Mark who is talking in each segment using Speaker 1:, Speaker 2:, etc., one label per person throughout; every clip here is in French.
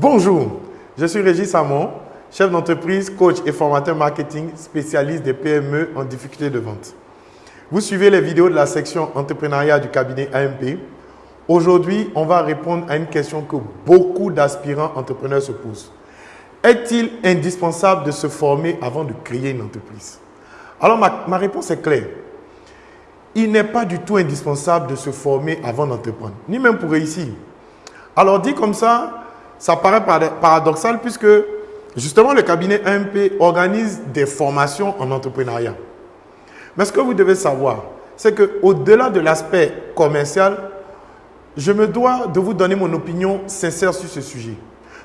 Speaker 1: Bonjour, je suis Régis Samon, chef d'entreprise, coach et formateur marketing spécialiste des PME en difficulté de vente. Vous suivez les vidéos de la section entrepreneuriat du cabinet AMP. Aujourd'hui, on va répondre à une question que beaucoup d'aspirants entrepreneurs se posent. Est-il indispensable de se former avant de créer une entreprise? Alors, ma, ma réponse est claire. Il n'est pas du tout indispensable de se former avant d'entreprendre, ni même pour réussir. Alors, dit comme ça, ça paraît paradoxal puisque justement le cabinet AMP organise des formations en entrepreneuriat. Mais ce que vous devez savoir, c'est qu'au-delà de l'aspect commercial, je me dois de vous donner mon opinion sincère sur ce sujet.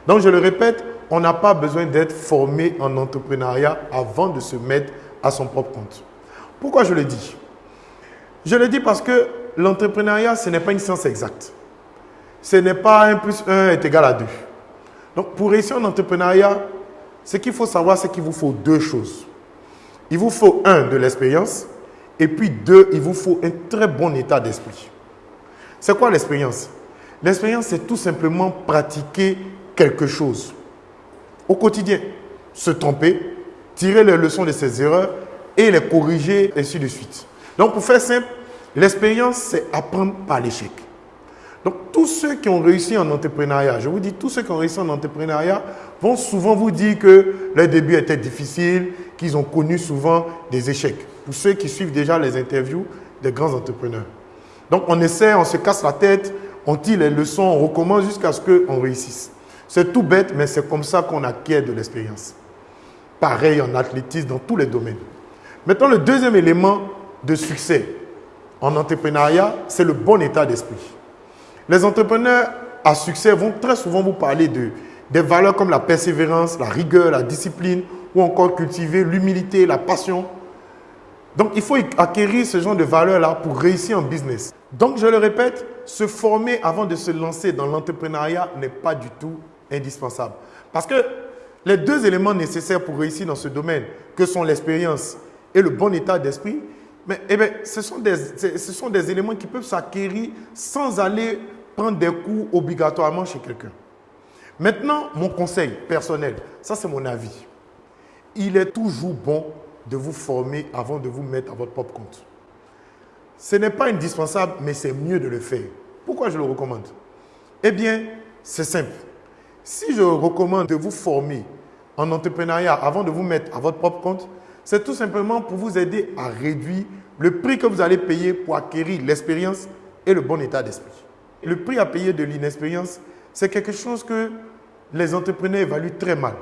Speaker 1: Donc je le répète, on n'a pas besoin d'être formé en entrepreneuriat avant de se mettre à son propre compte. Pourquoi je le dis? Je le dis parce que l'entrepreneuriat, ce n'est pas une science exacte ce n'est pas 1 plus 1 est égal à 2. Donc, pour réussir en entrepreneuriat, ce qu'il faut savoir, c'est qu'il vous faut deux choses. Il vous faut, un, de l'expérience, et puis deux, il vous faut un très bon état d'esprit. C'est quoi l'expérience? L'expérience, c'est tout simplement pratiquer quelque chose au quotidien. Se tromper, tirer les leçons de ses erreurs et les corriger, ainsi de suite. Donc, pour faire simple, l'expérience, c'est apprendre par l'échec. Donc, tous ceux qui ont réussi en entrepreneuriat, je vous dis, tous ceux qui ont réussi en entrepreneuriat vont souvent vous dire que les débuts étaient difficiles, qu'ils ont connu souvent des échecs. Pour ceux qui suivent déjà les interviews des grands entrepreneurs. Donc, on essaie, on se casse la tête, on tire les leçons, on recommence jusqu'à ce qu'on réussisse. C'est tout bête, mais c'est comme ça qu'on acquiert de l'expérience. Pareil en athlétisme, dans tous les domaines. Maintenant, le deuxième élément de succès en entrepreneuriat, c'est le bon état d'esprit. Les entrepreneurs à succès vont très souvent vous parler de des valeurs comme la persévérance, la rigueur, la discipline, ou encore cultiver l'humilité, la passion. Donc, il faut acquérir ce genre de valeurs-là pour réussir en business. Donc, je le répète, se former avant de se lancer dans l'entrepreneuriat n'est pas du tout indispensable. Parce que les deux éléments nécessaires pour réussir dans ce domaine, que sont l'expérience et le bon état d'esprit, mais eh bien, ce, sont des, ce sont des éléments qui peuvent s'acquérir sans aller prendre des coups obligatoirement chez quelqu'un. Maintenant, mon conseil personnel, ça c'est mon avis. Il est toujours bon de vous former avant de vous mettre à votre propre compte. Ce n'est pas indispensable, mais c'est mieux de le faire. Pourquoi je le recommande? Eh bien, c'est simple. Si je recommande de vous former en entrepreneuriat avant de vous mettre à votre propre compte, c'est tout simplement pour vous aider à réduire le prix que vous allez payer pour acquérir l'expérience et le bon état d'esprit. Le prix à payer de l'inexpérience, c'est quelque chose que les entrepreneurs évaluent très mal.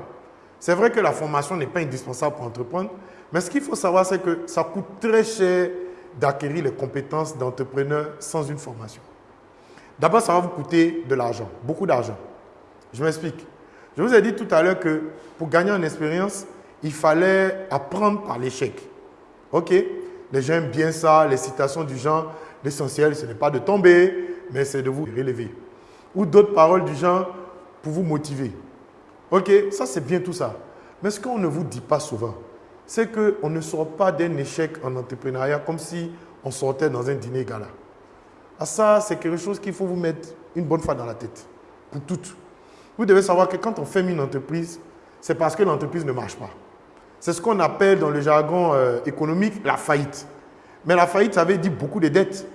Speaker 1: C'est vrai que la formation n'est pas indispensable pour entreprendre, mais ce qu'il faut savoir, c'est que ça coûte très cher d'acquérir les compétences d'entrepreneur sans une formation. D'abord, ça va vous coûter de l'argent, beaucoup d'argent. Je m'explique. Je vous ai dit tout à l'heure que pour gagner en expérience, il fallait apprendre par l'échec. OK? Les gens aiment bien ça, les citations du genre, l'essentiel, ce n'est pas de tomber, mais c'est de vous relever. Ou d'autres paroles du genre pour vous motiver. Ok, ça c'est bien tout ça. Mais ce qu'on ne vous dit pas souvent, c'est qu'on ne sort pas d'un échec en entrepreneuriat comme si on sortait dans un dîner gala. À ça, c'est quelque chose qu'il faut vous mettre une bonne fois dans la tête, pour toutes. Vous devez savoir que quand on ferme une entreprise, c'est parce que l'entreprise ne marche pas. C'est ce qu'on appelle dans le jargon euh, économique la faillite. Mais la faillite, ça veut dire beaucoup de dettes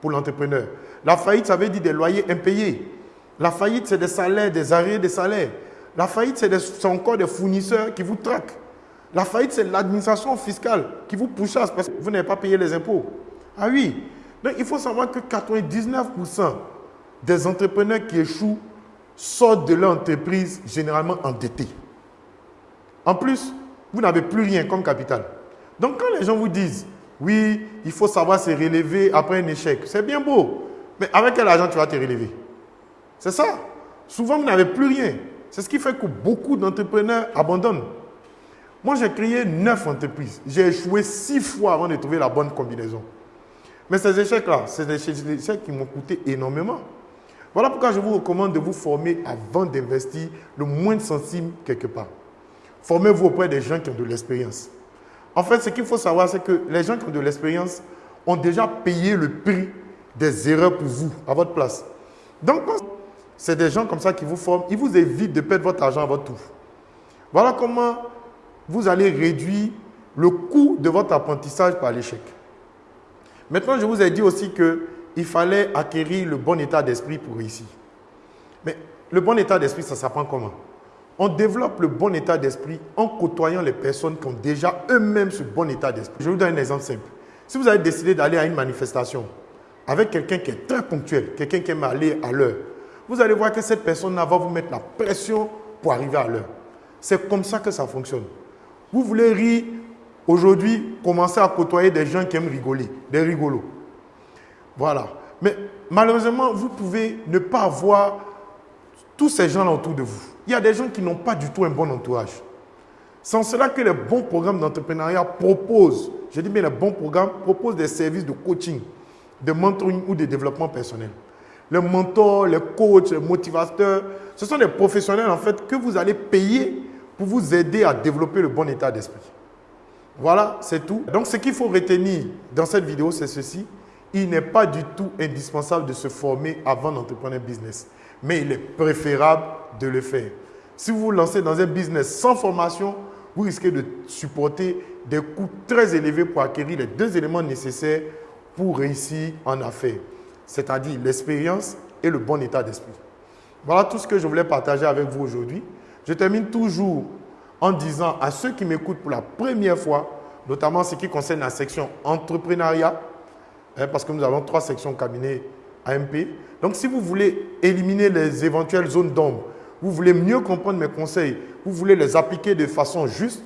Speaker 1: pour l'entrepreneur. La faillite, ça veut dire des loyers impayés. La faillite, c'est des salaires, des arrêts de salaires. La faillite, c'est encore des fournisseurs qui vous traquent. La faillite, c'est l'administration fiscale qui vous pourchasse parce que vous n'avez pas payé les impôts. Ah oui. Donc, il faut savoir que 99% des entrepreneurs qui échouent sortent de leur entreprise généralement endettés. En plus, vous n'avez plus rien comme capital. Donc, quand les gens vous disent, oui, il faut savoir se relever après un échec, c'est bien beau. Mais avec quel argent tu vas te relever? C'est ça. Souvent, vous n'avez plus rien. C'est ce qui fait que beaucoup d'entrepreneurs abandonnent. Moi, j'ai créé neuf entreprises. J'ai échoué six fois avant de trouver la bonne combinaison. Mais ces échecs-là, c'est des échecs qui m'ont coûté énormément. Voilà pourquoi je vous recommande de vous former avant d'investir le moins de centimes quelque part. Formez-vous auprès des gens qui ont de l'expérience. En fait, ce qu'il faut savoir, c'est que les gens qui ont de l'expérience ont déjà payé le prix des erreurs pour vous, à votre place. Donc, c'est des gens comme ça qui vous forment. Ils vous évitent de perdre votre argent à votre tour. Voilà comment vous allez réduire le coût de votre apprentissage par l'échec. Maintenant, je vous ai dit aussi qu'il fallait acquérir le bon état d'esprit pour réussir. Mais le bon état d'esprit, ça s'apprend comment? On développe le bon état d'esprit en côtoyant les personnes qui ont déjà eux-mêmes ce bon état d'esprit. Je vous donne un exemple simple. Si vous avez décidé d'aller à une manifestation avec quelqu'un qui est très ponctuel, quelqu'un qui aime aller à l'heure, vous allez voir que cette personne va vous mettre la pression pour arriver à l'heure. C'est comme ça que ça fonctionne. Vous voulez rire aujourd'hui, commencez à côtoyer des gens qui aiment rigoler, des rigolos. Voilà. Mais malheureusement, vous pouvez ne pas avoir tous ces gens autour de vous. Il y a des gens qui n'ont pas du tout un bon entourage. C'est en cela que les bons programmes d'entrepreneuriat proposent, je dis bien les bons programmes, proposent des services de coaching, de mentoring ou de développement personnel. Les mentors, les coachs, les motivateurs, ce sont des professionnels en fait que vous allez payer pour vous aider à développer le bon état d'esprit. Voilà, c'est tout. Donc ce qu'il faut retenir dans cette vidéo, c'est ceci. Il n'est pas du tout indispensable de se former avant d'entreprendre un business, mais il est préférable de le faire. Si vous vous lancez dans un business sans formation, vous risquez de supporter des coûts très élevés pour acquérir les deux éléments nécessaires pour réussir en affaires, c'est-à-dire l'expérience et le bon état d'esprit. Voilà tout ce que je voulais partager avec vous aujourd'hui. Je termine toujours en disant à ceux qui m'écoutent pour la première fois, notamment ce qui concerne la section entrepreneuriat, hein, parce que nous avons trois sections cabinet AMP. Donc, si vous voulez éliminer les éventuelles zones d'ombre, vous voulez mieux comprendre mes conseils, vous voulez les appliquer de façon juste,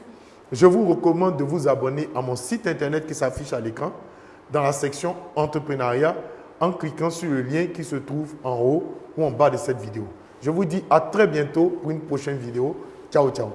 Speaker 1: je vous recommande de vous abonner à mon site internet qui s'affiche à l'écran dans la section entrepreneuriat en cliquant sur le lien qui se trouve en haut ou en bas de cette vidéo. Je vous dis à très bientôt pour une prochaine vidéo. Ciao, ciao.